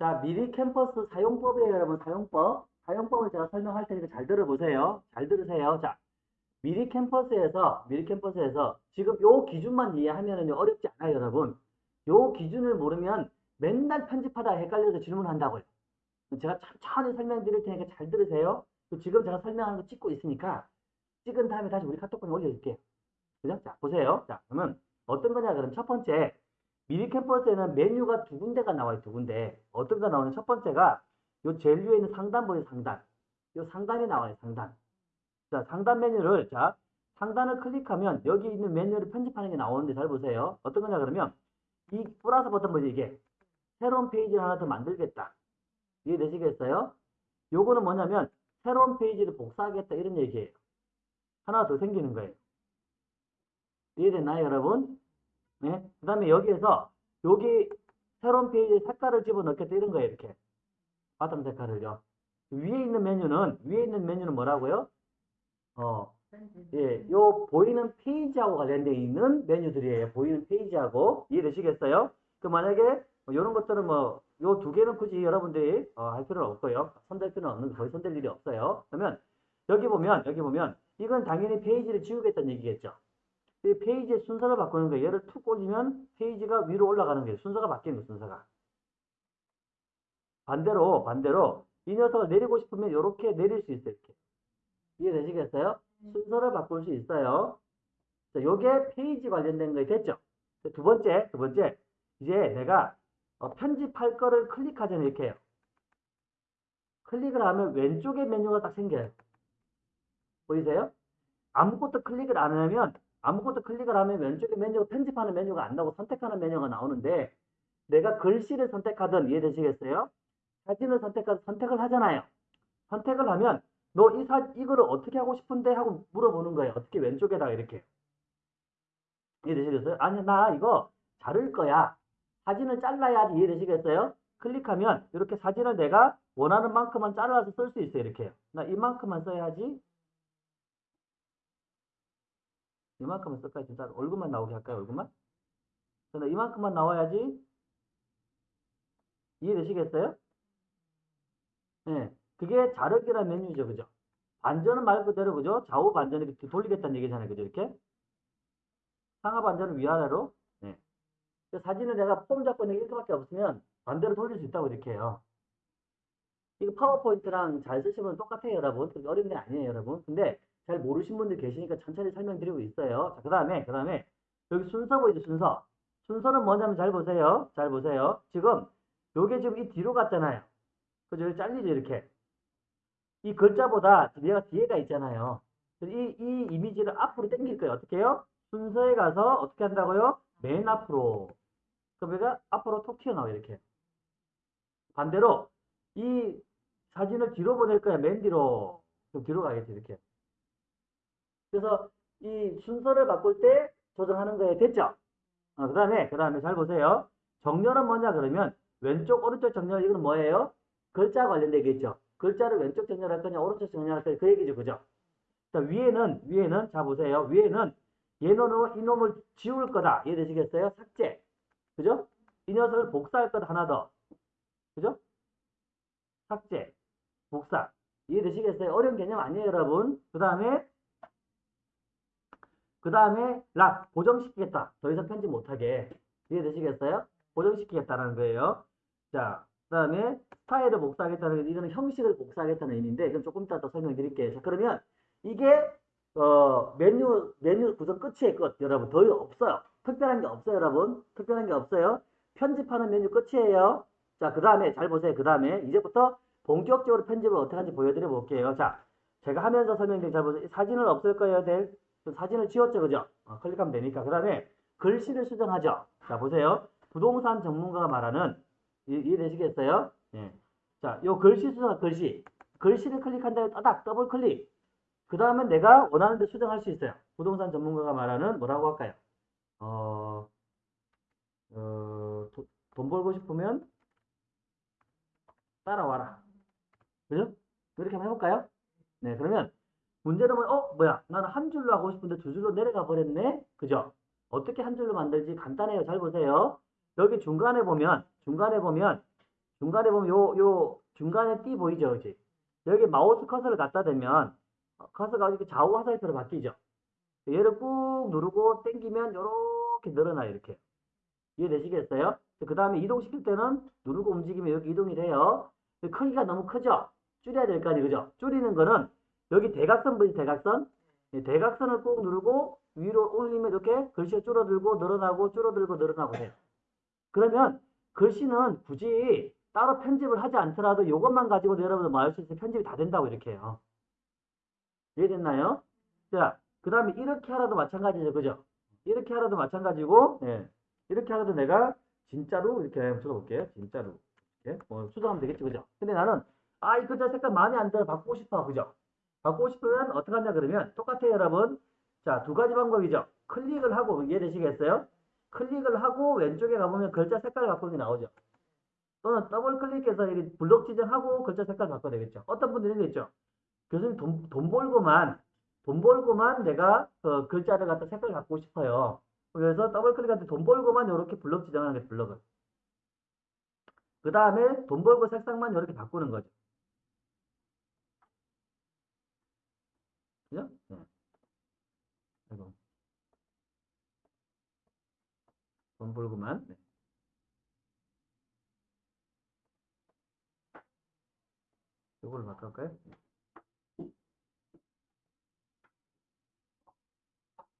자, 미리 캠퍼스 사용법이에요, 여러분. 사용법. 사용법을 제가 설명할 테니까 잘 들어보세요. 잘 들으세요. 자, 미리 캠퍼스에서, 미리 캠퍼스에서 지금 요 기준만 이해하면은 어렵지 않아요, 여러분. 요 기준을 모르면 맨날 편집하다가 헷갈려서 질문한다고요. 제가 천천히 설명드릴 테니까 잘 들으세요. 지금 제가 설명하는 거 찍고 있으니까 찍은 다음에 다시 우리 카톡방에 올려줄게요. 그죠? 자, 보세요. 자, 그러면 어떤 거냐, 그럼 첫 번째, 미리 캠퍼스에는 메뉴가 두 군데가 나와요, 두 군데. 어떤 거 나오는 첫 번째가 요 제일 위에 있는 상단 보이죠, 상단. 요 상단이 나와요, 상단. 자, 상단 메뉴를, 자, 상단을 클릭하면 여기 있는 메뉴를 편집하는 게 나오는데 잘 보세요. 어떤 거냐, 그러면 이 플러스 버튼 뭐지, 이게? 새로운 페이지를 하나 더 만들겠다. 이해되시겠어요? 요거는 뭐냐면 새로운 페이지를 복사하겠다 이런 얘기예요. 하나 더 생기는 거예요. 이해됐나요, 여러분? 네. 그 다음에 여기에서 여기 새로운 페이지에 색깔을 집어넣겠다 이런 거예요, 이렇게. 바탕 색깔을요. 위에 있는 메뉴는 위에 있는 메뉴는 뭐라고요? 어, 예, 요 보이는 페이지하고 관련되어 있는 메뉴들이에요. 보이는 페이지하고 이해되시겠어요? 그 만약에 이런 것들은 뭐 요 두 개는 굳이 여러분들이 어, 할 필요는 없고요. 손댈 필요는 없는 거의 손댈 일이 없어요. 그러면 여기 보면 여기 보면 이건 당연히 페이지를 지우겠다는 얘기겠죠. 이 페이지의 순서를 바꾸는 거예요. 얘를 툭 올리면 페이지가 위로 올라가는 거예요. 순서가 바뀌는 거예요. 순서가. 반대로 반대로 이 녀석을 내리고 싶으면 이렇게 내릴 수 있어요. 이렇게. 이해되시겠어요? 순서를 바꿀 수 있어요. 자, 요게 페이지 관련된 거에 됐죠? 두 번째, 두 번째. 이제 내가 어, 편집할 거를 클릭하잖아요. 이렇게 해요. 클릭을 하면 왼쪽에 메뉴가 딱 생겨요. 보이세요? 아무것도 클릭을 안 하면 아무것도 클릭을 하면 왼쪽에 메뉴가 편집하는 메뉴가 안 나오고 선택하는 메뉴가 나오는데 내가 글씨를 선택하든 이해되시겠어요? 사진을 선택하든 선택을 하잖아요. 선택을 하면 너 이 사, 이거를 어떻게 하고 싶은데 하고 물어보는 거예요. 어떻게 왼쪽에다가 이렇게. 이해되시겠어요? 아니, 나 이거 자를 거야. 사진을 잘라야지 이해되시겠어요? 클릭하면 이렇게 사진을 내가 원하는 만큼만 잘라서 쓸 수 있어요. 이렇게. 나 이만큼만 써야지. 이만큼만 쓸까요? 진짜 얼굴만 나오게 할까요? 얼굴만? 나 이만큼만 나와야지. 이해되시겠어요? 네. 그게 자르기란 메뉴죠. 그죠? 반전은 말 그대로 그죠? 좌우 반전 이렇게 돌리겠다는 얘기잖아요. 그죠? 이렇게. 상하 반전은 위아래로. 네. 사진을 내가 폼 잡고 있는 게 이렇게밖에 없으면 반대로 돌릴 수 있다고 이렇게 해요. 이거 파워포인트랑 잘 쓰시면 똑같아요, 여러분. 어려운 게 아니에요, 여러분. 근데 잘 모르신 분들 계시니까 천천히 설명드리고 있어요. 자, 그 다음에, 그 다음에, 여기 순서 보이죠, 순서. 순서는 뭐냐면 잘 보세요. 잘 보세요. 지금, 요게 지금 이 뒤로 갔잖아요. 그죠? 여기 잘리죠, 이렇게. 이 글자보다 얘가 뒤에가 있잖아요. 이, 이 이미지를 앞으로 당길 거예요. 어떻게 해요? 순서에 가서 어떻게 한다고요? 맨 앞으로. 그럼 얘가 앞으로 톡 튀어나와요, 이렇게. 반대로, 이 사진을 뒤로 보낼 거야, 맨 뒤로. 좀 뒤로 가겠지, 이렇게. 그래서 이 순서를 바꿀 때 조정하는 거에 됐죠? 어, 그 다음에, 그 다음에 잘 보세요. 정렬은 뭐냐, 그러면 왼쪽, 오른쪽 정렬, 이거는 뭐예요? 글자 관련되겠죠? 글자를 왼쪽 정렬할 거냐, 오른쪽 정렬할 거냐, 그 얘기죠, 그죠? 자, 위에는, 위에는, 자, 보세요. 위에는 얘는 이놈을 지울 거다. 이해되시겠어요? 삭제. 그죠? 이 녀석을 복사할 것 하나 더. 그죠? 삭제. 복사. 이해되시겠어요? 어려운 개념 아니에요, 여러분. 그 다음에, 그 다음에, 락. 보정시키겠다. 더 이상 편집 못하게. 이해되시겠어요? 보정시키겠다는 거예요. 자, 그 다음에, 스타일을 복사하겠다는 게, 이거는 형식을 복사하겠다는 의미인데, 이건 조금 이따 더 설명드릴게요. 자, 그러면, 이게, 어, 메뉴, 메뉴 구성 끝이에요, 끝. 여러분. 더 없어요. 특별한 게 없어요, 여러분. 특별한 게 없어요. 편집하는 메뉴 끝이에요. 자, 그 다음에, 잘 보세요. 그 다음에, 이제부터 본격적으로 편집을 어떻게 하는지 보여드려 볼게요. 자, 제가 하면서 설명드린 잘 보세요. 사진을 없앨 거예요, 될? 사진을 지웠죠, 그죠? 어, 클릭하면 되니까. 그 다음에, 글씨를 수정하죠. 자, 보세요. 부동산 전문가가 말하는, 이, 이해되시겠어요? 예. 자, 요 글씨 수정, 글씨. 글씨를 클릭한 다음에 따닥, 더블 클릭. 그 다음에 내가 원하는 데 수정할 수 있어요. 부동산 전문가가 말하는 뭐라고 할까요? 어, 어, 도, 돈 벌고 싶으면 따라와라. 그죠? 이렇게 한번 해볼까요? 네, 그러면 문제는 뭐, 어, 뭐야. 나는 한 줄로 하고 싶은데 두 줄로 내려가 버렸네? 그죠? 어떻게 한 줄로 만들지 간단해요. 잘 보세요. 여기 중간에 보면, 중간에 보면, 중간에 보면 요, 요, 중간에 띠 보이죠? 그지? 여기 마우스 커서를 갖다 대면, 어, 커서가 이렇게 좌우 화살표로 바뀌죠? 얘를 꾹 누르고 당기면 요렇게 늘어나요, 이렇게. 이해되시겠어요? 그 다음에 이동시킬 때는 누르고 움직이면 이렇게 이동이 돼요. 크기가 너무 크죠? 줄여야 될 거 아니에요, 그죠? 줄이는 거는 여기 대각선 보이죠, 대각선? 이 대각선을 꾹 누르고 위로 올리면 이렇게 글씨가 줄어들고 늘어나고 줄어들고 늘어나고 해요. 그러면 글씨는 굳이 따로 편집을 하지 않더라도 이것만 가지고도 여러분들 말할 수 있어요. 편집이 다 된다고 이렇게 해요. 이해됐나요? 자, 그 다음에 이렇게 하라도 마찬가지죠. 그죠? 이렇게 하라도 마찬가지고, 예. 이렇게 하라도 내가 진짜로 이렇게 한번 적어볼게요. 진짜로. 이렇게. 뭐, 수정하면 되겠죠. 그죠? 근데 나는, 아, 이 글자 색깔 마음에 안 들어. 바꾸고 싶어. 그죠? 바꾸고 싶으면 어떻게 하냐 그러면 똑같아요, 여러분. 자, 두 가지 방법이죠. 클릭을 하고, 이해되시겠어요? 클릭을 하고 왼쪽에 가보면 글자 색깔 바꾸는 게 나오죠. 또는 더블 클릭해서 이 블록 지정하고 글자 색깔 바꿔야 되겠죠. 어떤 분들이 있죠. 교수님 돈, 돈 벌고만, 돈 벌고만 내가 그 글자를 갖다 색깔 바꾸고 싶어요. 그래서 더블 클릭할 때 돈 벌고만 이렇게 블록 지정하는 게 블록을. 그 다음에 돈 벌고 색상만 이렇게 바꾸는 거죠. 네. 아이고. 돈 벌고만. 네. 이걸로 바꿀까요?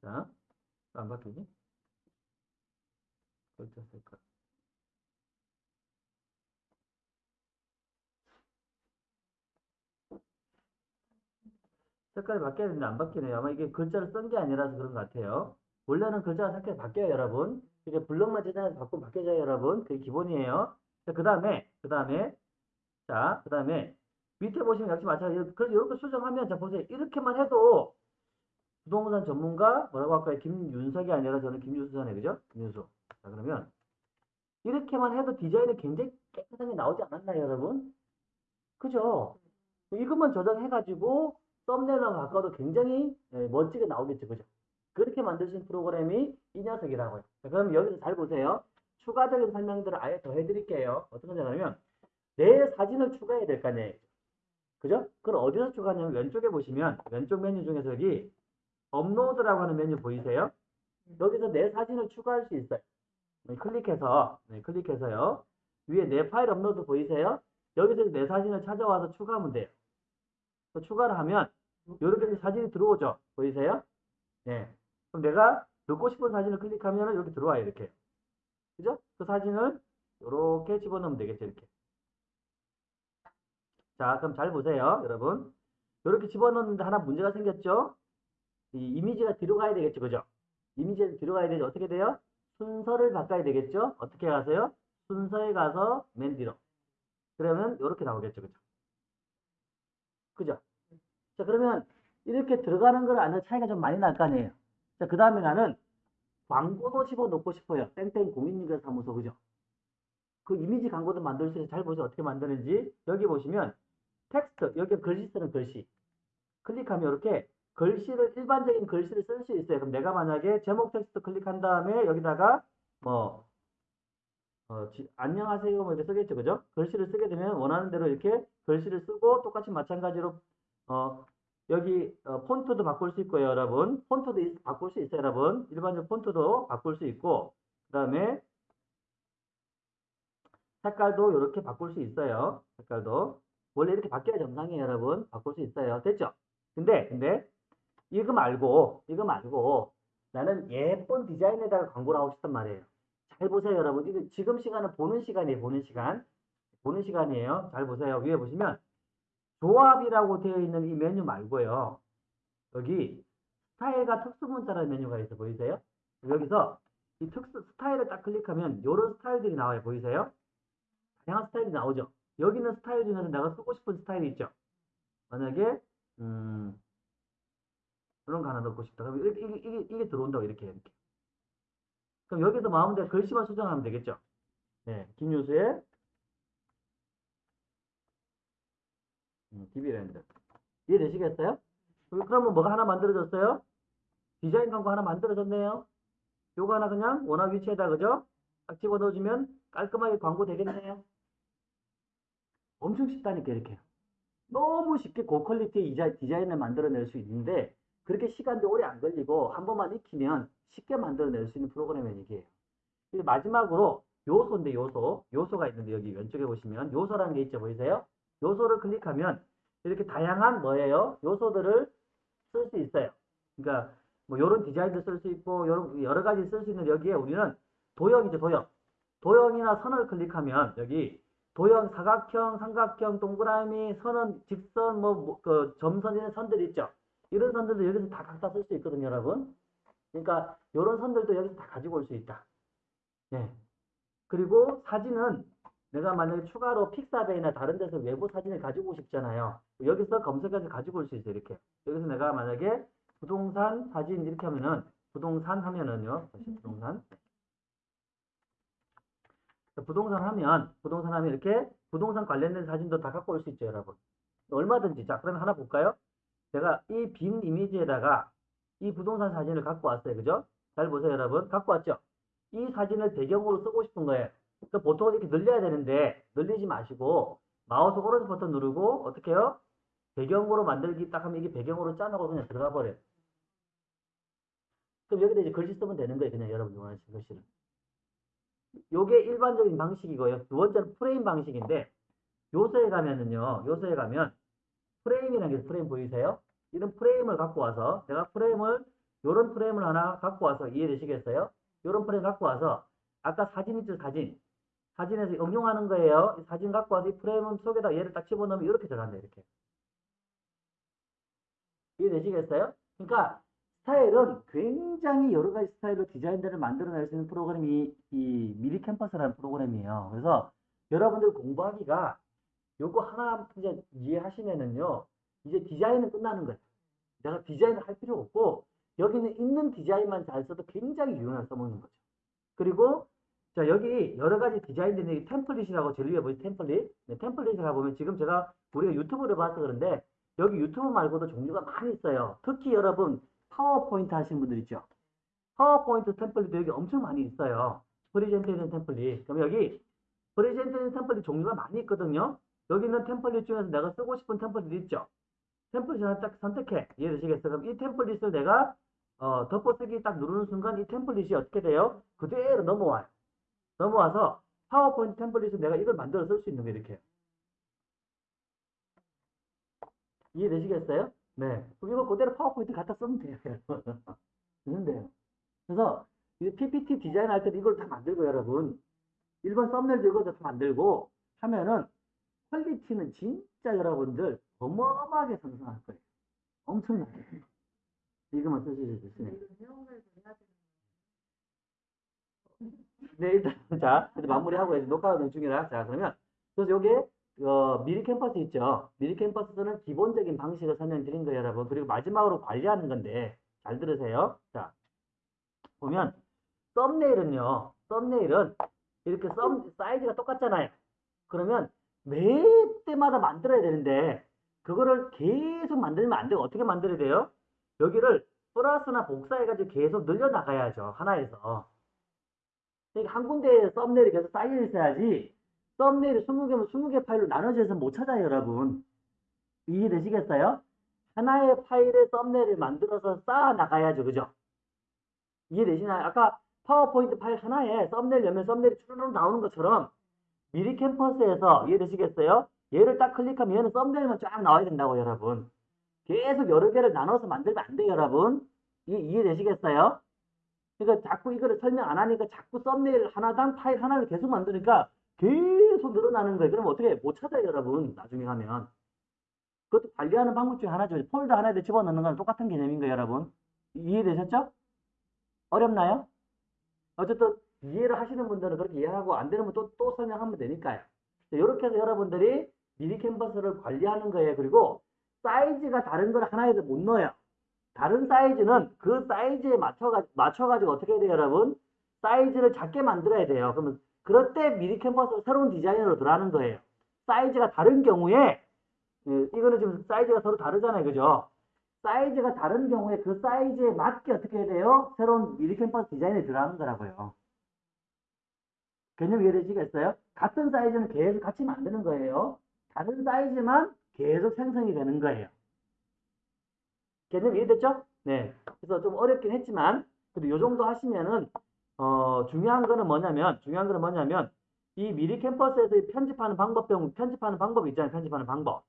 자, 안 바뀌지? 색깔. 색깔이 바뀌어야 되는데 안 바뀌네요. 아마 이게 글자를 쓴 게 아니라서 그런 것 같아요. 원래는 글자가 색깔이 바뀌어요, 여러분. 이게 블록만 제작해서 바꾸면 바뀌어져요, 여러분. 그게 기본이에요. 자, 그 다음에, 그 다음에, 자, 그 다음에, 밑에 보시면 역시 마찬가지로, 그래서 이렇게 수정하면, 자, 보세요. 이렇게만 해도, 부동산 전문가, 뭐라고 할까요? 김윤석이 아니라 저는 김유수잖아요, 그죠? 김유수. 자, 그러면, 이렇게만 해도 디자인이 굉장히 깨끗하게 나오지 않았나요, 여러분? 그죠? 이것만 저장해가지고, 썸네일만 바꿔도 굉장히 예, 멋지게 나오겠죠, 그죠? 그렇게 만드신 프로그램이 이 녀석이라고요. 자, 그럼 여기서 잘 보세요. 추가적인 설명들을 아예 더 해드릴게요. 어떤 거냐면, 내 사진을 추가해야 될 거 아니에요. 그죠? 그걸 어디서 추가하냐면, 왼쪽에 보시면, 왼쪽 메뉴 중에서 여기, 업로드라고 하는 메뉴 보이세요? 여기서 내 사진을 추가할 수 있어요. 네, 클릭해서, 네, 클릭해서요. 위에 내 파일 업로드 보이세요? 여기서 내 사진을 찾아와서 추가하면 돼요. 또 추가를 하면, 이렇게 사진이 들어오죠? 보이세요? 네. 그럼 내가 넣고 싶은 사진을 클릭하면 이렇게 들어와요, 이렇게. 그죠? 그 사진을 이렇게 집어넣으면 되겠죠, 이렇게. 자, 그럼 잘 보세요, 여러분. 이렇게 집어넣는데 하나 문제가 생겼죠? 이 이미지가 뒤로 가야 되겠죠, 그죠? 이미지가 뒤로 가야 되죠. 어떻게 돼요? 순서를 바꿔야 되겠죠? 어떻게 가세요? 순서에 가서 맨 뒤로. 그러면 이렇게 나오겠죠, 그죠? 그죠? 자, 그러면 이렇게 들어가는 걸 아는 차이가 좀 많이 날 거 아니에요. 자, 그 다음에 나는 광고도 집어넣고 싶어요. 땡땡 공인중개사무소, 그죠? 그 이미지 광고도 만들 수 있어요. 잘 보세요. 어떻게 만드는지. 여기 보시면 텍스트, 여기 글씨 쓰는 글씨. 클릭하면 이렇게 글씨를, 일반적인 글씨를 쓸 수 있어요. 그럼 내가 만약에 제목 텍스트 클릭한 다음에 여기다가 뭐, 어, 지- 안녕하세요. 뭐 이렇게 쓰겠죠. 그죠? 글씨를 쓰게 되면 원하는 대로 이렇게 글씨를 쓰고 똑같이 마찬가지로, 어, 여기 어, 폰트도 바꿀 수 있고요, 여러분. 폰트도 있- 바꿀 수 있어요, 여러분. 일반적 폰트도 바꿀 수 있고, 그 다음에 색깔도 이렇게 바꿀 수 있어요. 색깔도. 원래 이렇게 바뀌어야 정상이에요, 여러분. 바꿀 수 있어요. 됐죠? 근데, 근데, 이거 말고, 이거 말고, 나는 예쁜 디자인에다가 광고를 하고 싶단 말이에요. 잘 보세요, 여러분. 이거 지금 시간은 보는 시간이에요, 보는 시간. 보는 시간이에요. 잘 보세요. 위에 보시면, 조합이라고 되어 있는 이 메뉴 말고요. 여기, 스타일과 특수문자라는 메뉴가 있어 보이세요? 여기서 이 특수 스타일을 딱 클릭하면 이런 스타일들이 나와요. 보이세요? 다양한 스타일이 나오죠. 여기 있는 스타일 중에서 내가 쓰고 싶은 스타일이 있죠. 만약에 음 이런 거 하나 넣고 싶다. 그럼 이게, 이게, 이게, 이게 들어온다고 이렇게 이렇게. 그럼 여기서 마음대로 글씨만 수정하면 되겠죠. 네, 김유수의 DB랜드 이해되시겠어요? 그러면 뭐가 하나 만들어졌어요? 디자인 광고 하나 만들어졌네요. 요거 하나 그냥 원화 위치에다 그죠? 딱 집어 넣어주면 깔끔하게 광고 되겠네요. 엄청 쉽다니까 이렇게. 너무 쉽게 고퀄리티의 이자- 디자인을 만들어낼 수 있는데 그렇게 시간도 오래 안 걸리고 한 번만 익히면 쉽게 만들어낼 수 있는 이게요. 그리고 마지막으로 요소인데 요소, 요소가 있는데 여기 왼쪽에 보시면 요소라는 게 있죠 보이세요? 요소를 클릭하면 이렇게 다양한 뭐예요? 요소들을 쓸 수 있어요. 그러니까 뭐 요런 디자인도 쓸 수 있고 요런 여러 가지 쓸 수 있는 여기에 우리는 도형이죠 도형. 도형이나 선을 클릭하면 여기 도형, 사각형, 삼각형, 동그라미, 선은 직선, 뭐, 뭐, 그, 점선 이런 선들 있죠. 이런 선들도 여기서 다 각자 쓸 수 있거든요, 여러분. 그러니까 이런 선들도 여기서 다 가지고 올 수 있다. 네. 그리고 사진은 내가 만약에 추가로 픽사베이나 다른 데서 외부 사진을 가지고 싶잖아요. 여기서 검색해서 가지고 올 수 있어요, 이렇게. 여기서 내가 만약에 부동산 사진 이렇게 하면은 부동산 하면은요. 다시 부동산. 부동산 하면 부동산 하면 이렇게 부동산 관련된 사진도 다 갖고 올 수 있죠, 여러분. 얼마든지. 자, 그러면 하나 볼까요? 제가 이 빈 이미지에다가 이 부동산 사진을 갖고 왔어요. 그죠? 잘 보세요, 여러분. 갖고 왔죠? 이 사진을 배경으로 쓰고 싶은 거예요. 그러니까 보통 이렇게 늘려야 되는데 늘리지 마시고 마우스 오른쪽 버튼 누르고 어떻게 해요? 배경으로 만들기 딱 하면 이게 배경으로 짜놓고 그냥 들어가 버려요. 그럼 여기다 이제 글씨 쓰면 되는 거예요. 그냥 여러분 원하시는 글씨를. 요게 일반적인 방식이고요. 두 번째는 프레임 방식인데 요소에 가면은요. 요소에 가면 프레임이라는 게 프레임 보이세요? 이런 프레임을 갖고 와서 내가 프레임을 요런 프레임을 하나 갖고 와서 이해되시겠어요? 요런 프레임 갖고 와서 아까 사진 있죠 사진 사진에서 응용하는 거예요. 이 사진 갖고 와서 이 프레임 속에다 얘를 딱 집어넣으면 이렇게 들어간다 이렇게 이해되시겠어요? 그러니까 스타일은 굉장히 여러 가지 스타일로 디자인들을 만들어낼 수 있는 프로그램이 이 미리캔버스라는 프로그램이에요. 그래서 여러분들 공부하기가 요거 하나 이제 이해하시면은요, 이제 디자인은 끝나는 거예요. 내가 디자인을 할 필요 없고, 여기는 있는 디자인만 잘 써도 굉장히 유용하게 써먹는 거죠. 그리고, 자, 여기 여러 가지 디자인들이 템플릿이라고 제일 위에 보이 템플릿. 네, 템플릿에 가보면 지금 제가 우리가 유튜브를 봐서 그런데, 여기 유튜브 말고도 종류가 많이 있어요. 특히 여러분, 파워포인트 하시는 분들 있죠. 파워포인트 템플릿도 여기 엄청 많이 있어요. 프리젠테이션 템플릿. 그럼 여기 프리젠테이션 템플릿 종류가 많이 있거든요. 여기 있는 템플릿 중에서 내가 쓰고 싶은 템플릿 있죠. 템플릿 하나 딱 선택해. 이해되시겠어요? 그럼 이 템플릿을 내가 어, 덮어쓰기 딱 누르는 순간 이 템플릿이 어떻게 돼요? 그대로 넘어와요. 넘어와서 파워포인트 템플릿을 내가 이걸 만들어 쓸 수 있는 거 이렇게. 이해되시겠어요? 네. 그럼 이거 그대로 파워포인트 갖다 쓰면 돼요. 되는데요. 그래서 이제 PPT 디자인 할 때도 이걸 다 만들고 여러분. 일본 썸네일도 이거 다 만들고 하면은 퀄리티는 진짜 여러분들 어마어마하게 상승할 거예요. 엄청나게. 이거만 쓰시죠. 쓰시네. 네, 일단, 자, 마무리하고 이제 녹화 중이라. 자, 그러면, 그래서 요게, 어, 미리 캠퍼스 있죠? 미리 캠퍼스는 기본적인 방식을 설명드린 거예요, 여러분. 그리고 마지막으로 관리하는 건데, 잘 들으세요. 자, 보면, 썸네일은요, 썸네일은 이렇게 썸, 사이즈가 똑같잖아요. 그러면, 매 때마다 만들어야 되는데, 그거를 계속 만들면 안 되고, 어떻게 만들어야 돼요? 여기를 플러스나 복사해가지고 계속 늘려나가야죠, 하나에서. 그러니까 한 군데에 썸네일이 계속 쌓여 있어야지 썸네일이 20개면 20개 파일로 나눠져서 못 찾아요, 여러분. 이해되시겠어요? 하나의 파일에 썸네일을 만들어서 쌓아 나가야죠, 그죠? 이해되시나요? 아까 파워포인트 파일 하나에 썸네일 열면 썸네일이 추르륵 나오는 것처럼 미리 캠퍼스에서 이해되시겠어요? 얘를 딱 클릭하면 얘는 썸네일만 쫙 나와야 된다고, 여러분. 계속 여러 개를 나눠서 만들면 안 돼요, 여러분. 이, 이해되시겠어요? 그러니까 자꾸 이거를 설명 안 하니까 자꾸 썸네일 하나당 파일 하나를 계속 만드니까 계속 늘어나는 거예요. 그럼 어떻게 못 찾아요, 여러분. 나중에 가면. 그것도 관리하는 방법 중에 하나죠. 폴더 하나에 집어넣는 거랑 똑같은 개념인 거예요, 여러분. 이해되셨죠? 어렵나요? 어쨌든 이해를 하시는 분들은 그렇게 이해하고 안 되는 분 또, 또 설명하면 되니까요. 이렇게 해서 여러분들이 미리 캔버스를 관리하는 거예요. 그리고 사이즈가 다른 걸 하나에도 못 넣어요. 다른 사이즈는 그 사이즈에 맞춰가, 맞춰가지고 어떻게 해야 돼요, 여러분? 사이즈를 작게 만들어야 돼요. 그러면, 그럴 때 미리 캔버스가 새로운 디자인으로 들어가는 거예요. 사이즈가 다른 경우에, 예, 이거는 지금 사이즈가 서로 다르잖아요. 그죠? 사이즈가 다른 경우에 그 사이즈에 맞게 어떻게 해야 돼요? 새로운 미리 캔버스 디자인에 들어가는 거라고요. 개념 이해되시겠어요? 같은 사이즈는 계속 같이 만드는 거예요. 다른 사이즈만 계속 생성이 되는 거예요. 개념 이해됐죠? 네. 그래서 좀 어렵긴 했지만 그래도 요 정도 하시면은 어 중요한 거는 뭐냐면 중요한 거는 뭐냐면 이 미리 캠퍼스에서 이 편집하는 방법 배우 편집하는 방법 있잖아요. 편집하는 방법.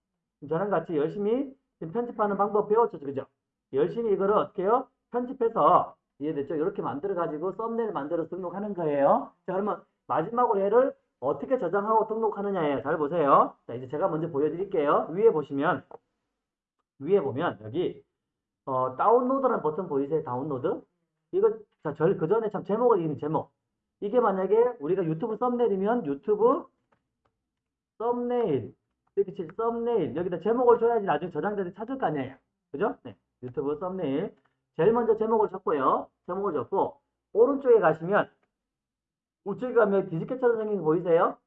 저랑 같이 열심히 편집하는 방법 배웠죠. 그죠? 열심히 이거를 어떻게 해요? 편집해서 이해됐죠? 이렇게 만들어 가지고 썸네일 만들어 등록하는 거예요. 자, 그러면 마지막으로 얘를 어떻게 저장하고 등록하느냐예요. 잘 보세요. 자, 이제 제가 먼저 보여드릴게요. 위에 보시면 위에 보면 여기 어, 다운로드라는 버튼 보이세요? 다운로드? 이거 자, 절 그 전에 참 제목을 읽는 제목. 이게 만약에 우리가 유튜브 썸네일이면 유튜브 썸네일 이렇게 칠 썸네일 여기다 제목을 줘야지 나중에 저장될 때 찾을 거 아니에요. 그죠? 네. 유튜브 썸네일. 제일 먼저 제목을 적고요. 제목을 적고 오른쪽에 가시면 우측에 가면 디스켓처럼 생긴 거 보이세요?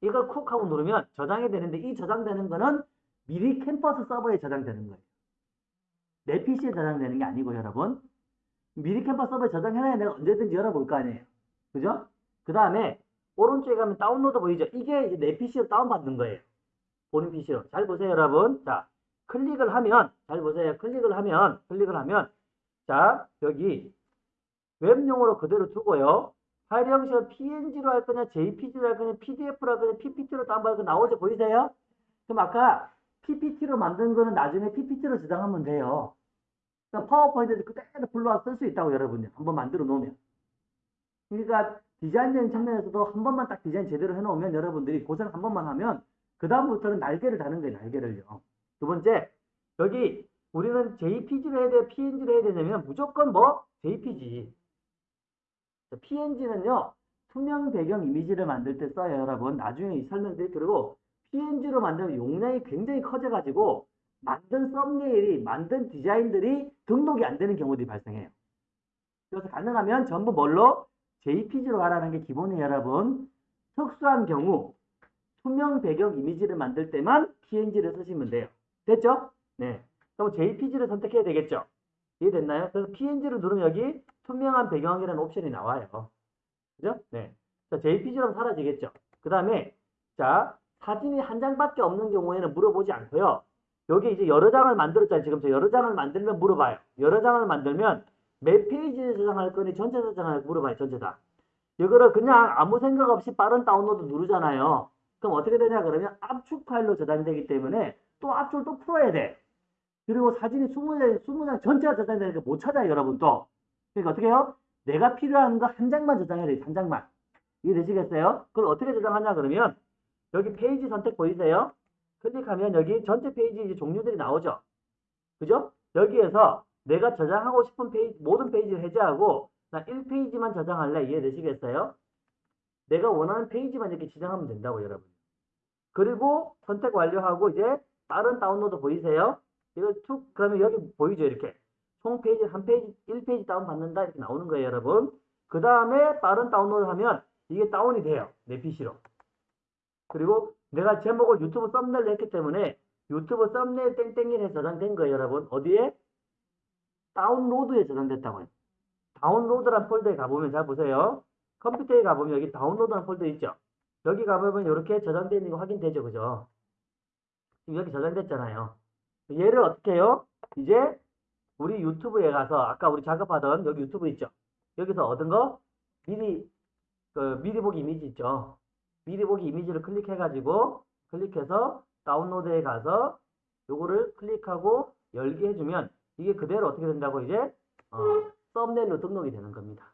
이걸 쿡 하고 누르면 저장이 되는데 이 저장되는 거는 미리 캠퍼스 서버에 저장되는 거예요. 내 PC에 저장되는 게 아니고 여러분. 미리 캠퍼스 서버에 저장해놔야 내가 언제든지 열어볼 거 아니에요. 그죠? 그 다음에 오른쪽에 가면 다운로드 보이죠? 이게 내 PC로 다운받는 거예요. 본인 PC로. 잘 보세요, 여러분. 자, 클릭을 하면, 잘 보세요. 클릭을 하면, 클릭을 하면, 자, 여기 웹용으로 그대로 두고요. 파일 형식을 PNG로 할 거냐, JPG로 할 거냐, PDF로 할 거냐, PPT로 다운받을 거 나오죠? 보이세요? 그럼 아까 PPT로 만든 거는 나중에 PPT로 저장하면 돼요. 그러니까 파워포인트에서 그대로 불러와 쓸 수 있다고 여러분요. 한번 만들어 놓으면. 그러니까 디자인적인 측면에서도 한 번만 딱 디자인 제대로 해놓으면 여러분들이 고생 한 번만 하면 그 다음부터는 날개를 다는 거예요. 날개를요. 두 번째 여기 우리는 JPG로 해야 돼요? PNG로 해야 되냐면 무조건 뭐 JPG. PNG는요 투명 배경 이미지를 만들 때 써요 여러분. 나중에 설명드릴 그리고 PNG로 만들면 용량이 굉장히 커져가지고 만든 썸네일이 만든 디자인들이 등록이 안 되는 경우들이 발생해요. 그래서 가능하면 전부 뭘로 JPG로 가라는 게 기본이에요, 여러분. 특수한 경우 투명 배경 이미지를 만들 때만 PNG를 쓰시면 돼요. 됐죠? 네. 그럼 JPG를 선택해야 되겠죠? 이해됐나요? 그래서 PNG를 누르면 여기 투명한 배경이라는 옵션이 나와요. 그죠? 네. 자, JPG로 사라지겠죠? 그 다음에 자, 사진이 한 장밖에 없는 경우에는 물어보지 않고요. 여기 이제 여러 장을 만들었잖아요. 지금 저 여러 장을 만들면 물어봐요. 여러 장을 만들면 몇 페이지에 저장할 거니 전체 저장할 물어봐요. 전체 다. 이거를 그냥 아무 생각 없이 빠른 다운로드 누르잖아요. 그럼 어떻게 되냐 그러면 압축 파일로 저장되기 때문에 또 압축을 또 풀어야 돼. 그리고 사진이 20장, 20장 전체가 저장되니까 못 찾아요. 여러분 또. 그러니까 어떻게 해요? 내가 필요한 거 한 장만 저장해야 돼요. 한 장만. 이해 되시겠어요? 그걸 어떻게 저장하냐 그러면 여기 페이지 선택 보이세요? 클릭하면 여기 전체 페이지 종류들이 나오죠. 그죠? 여기에서 내가 저장하고 싶은 페이지, 모든 페이지를 해제하고 나 1페이지만 저장할래. 이해되시겠어요? 내가 원하는 페이지만 이렇게 지정하면 된다고 여러분. 그리고 선택 완료하고 이제 다른 다운로드 보이세요? 이걸 툭 그러면 여기 보이죠 이렇게 총 페이지 한 페이지 1페이지 다운 받는다 이렇게 나오는 거예요 여러분. 그 다음에 빠른 다운로드 하면 이게 다운이 돼요 내 PC로. 그리고 내가 제목을 유튜브 썸네일 했기 때문에 유튜브 썸네일 땡땡이에 저장된 거예요, 여러분. 어디에? 다운로드에 저장됐다고요. 다운로드란 폴더에 가보면 잘 보세요. 컴퓨터에 가보면 여기 다운로드란 폴더 있죠? 여기 가보면 이렇게 저장되어 있는 거 확인되죠, 그죠? 지금 여기 저장됐잖아요. 얘를 어떻게 해요? 이제 우리 유튜브에 가서 아까 우리 작업하던 여기 유튜브 있죠? 여기서 얻은 거 미리 그 미리 보기 이미지 있죠? 미리 보기 이미지를 클릭해가지고 클릭해서 다운로드에 가서 요거를 클릭하고 열게 해주면 이게 그대로 어떻게 된다고 이제 어, 썸네일로 등록이 되는 겁니다.